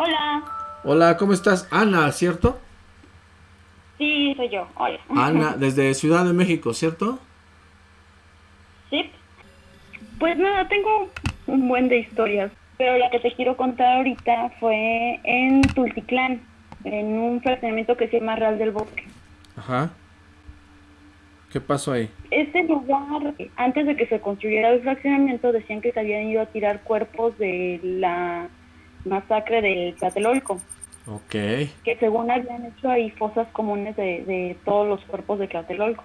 Hola. Hola, ¿cómo estás? Ana, ¿cierto? Sí, soy yo. Hola. Ana, desde Ciudad de México, ¿cierto? Sí. Pues nada, tengo un buen de historias, pero la que te quiero contar ahorita fue en Tultitlán, en un fraccionamiento que se llama Real del Bosque. Ajá. ¿Qué pasó ahí? Este lugar, antes de que se construyera el fraccionamiento, decían que se habían ido a tirar cuerpos de la masacre del Tlatelolco. Ok. Que según habían hecho ahí fosas comunes de, de todos los cuerpos de Tlatelolco.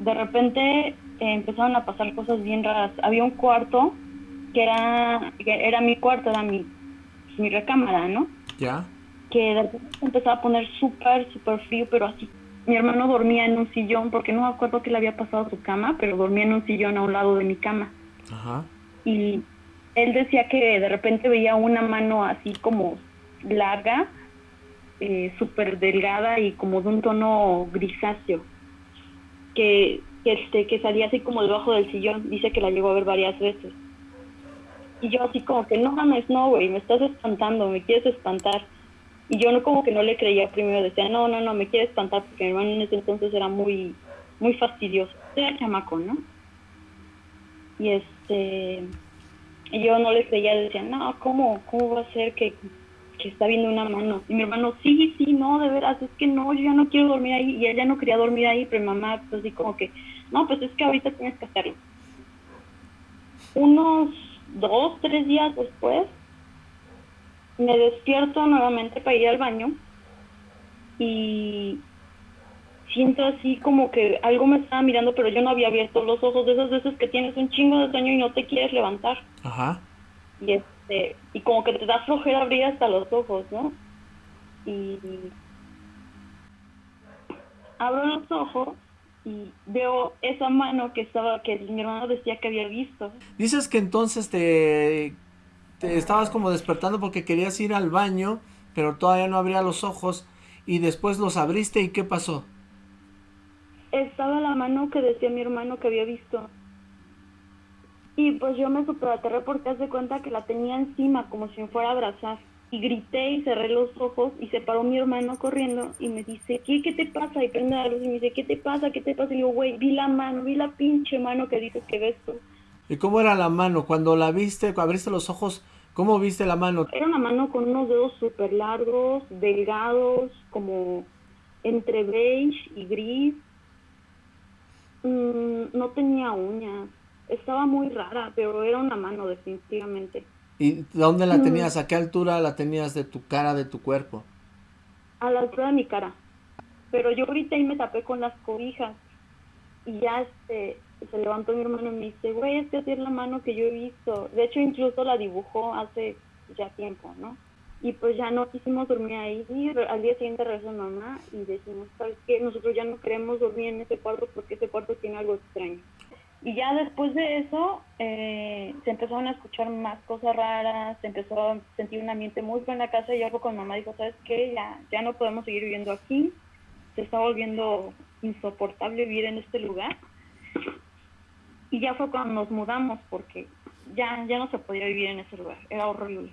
De repente eh, empezaron a pasar cosas bien raras. Había un cuarto que era, que era mi cuarto, era mi, mi recámara, ¿no? ¿Ya? Que de repente se empezaba a poner súper, súper frío, pero así mi hermano dormía en un sillón, porque no me acuerdo qué le había pasado a su cama, pero dormía en un sillón a un lado de mi cama. Ajá. Y él decía que de repente veía una mano así como larga, eh, súper delgada y como de un tono grisáceo, que, este, que salía así como debajo del sillón. Dice que la llegó a ver varias veces. Y yo así como que, no mames, no, güey, me estás espantando, me quieres espantar. Y yo no como que no le creía primero, decía, no, no, no, me quiere espantar porque mi hermano en ese entonces era muy, muy fastidioso. Era chamaco, ¿no? Y este, y yo no le creía, decía, no, ¿cómo, cómo va a ser que, que está viendo una mano? Y mi hermano, sí, sí, no, de veras, es que no, yo ya no quiero dormir ahí. Y él ya no quería dormir ahí, pero mi mamá, pues así como que, no, pues es que ahorita tienes que hacerlo. Unos dos, tres días después, me despierto nuevamente para ir al baño y siento así como que algo me estaba mirando, pero yo no había abierto los ojos de esas veces que tienes un chingo de sueño y no te quieres levantar. Ajá. Y este, y como que te da flojera abrir hasta los ojos, ¿no? Y abro los ojos y veo esa mano que estaba, que mi hermano decía que había visto. Dices que entonces te, te estabas como despertando porque querías ir al baño, pero todavía no abría los ojos y después los abriste y ¿qué pasó? Estaba la mano que decía mi hermano que había visto. Y pues yo me superaterré porque hace cuenta que la tenía encima como si me fuera a abrazar. Y grité y cerré los ojos y se paró mi hermano corriendo y me dice, ¿qué, qué te pasa? Y prende la luz y me dice, ¿qué te pasa? ¿Qué te pasa? Y digo, güey, vi la mano, vi la pinche mano que dices que ves tú. ¿Y cómo era la mano? Cuando la viste, cuando abriste los ojos, ¿cómo viste la mano? Era una mano con unos dedos súper largos, delgados, como entre beige y gris. No tenía uñas. Estaba muy rara, pero era una mano definitivamente. ¿Y dónde la Mm. tenías? ¿A qué altura la tenías de tu cara, de tu cuerpo? A la altura de mi cara. Pero yo grité y me tapé con las cobijas. Y ya este, se levantó mi hermano y me dice, güey, es que así es la mano que yo he visto. De hecho, incluso la dibujó hace ya tiempo, ¿no? Y pues ya no quisimos dormir ahí. Y al día siguiente regresó mamá y decimos, ¿sabes qué? Nosotros ya no queremos dormir en ese cuarto porque ese cuarto tiene algo extraño. Y ya después de eso, eh, se empezaron a escuchar más cosas raras, se empezó a sentir un ambiente muy feo en la casa y algo con mamá dijo, ¿sabes qué? Ya, ya no podemos seguir viviendo aquí, se está volviendo insoportable vivir en este lugar. Y ya fue cuando nos mudamos porque ya, ya no se podía vivir en ese lugar, era horrible.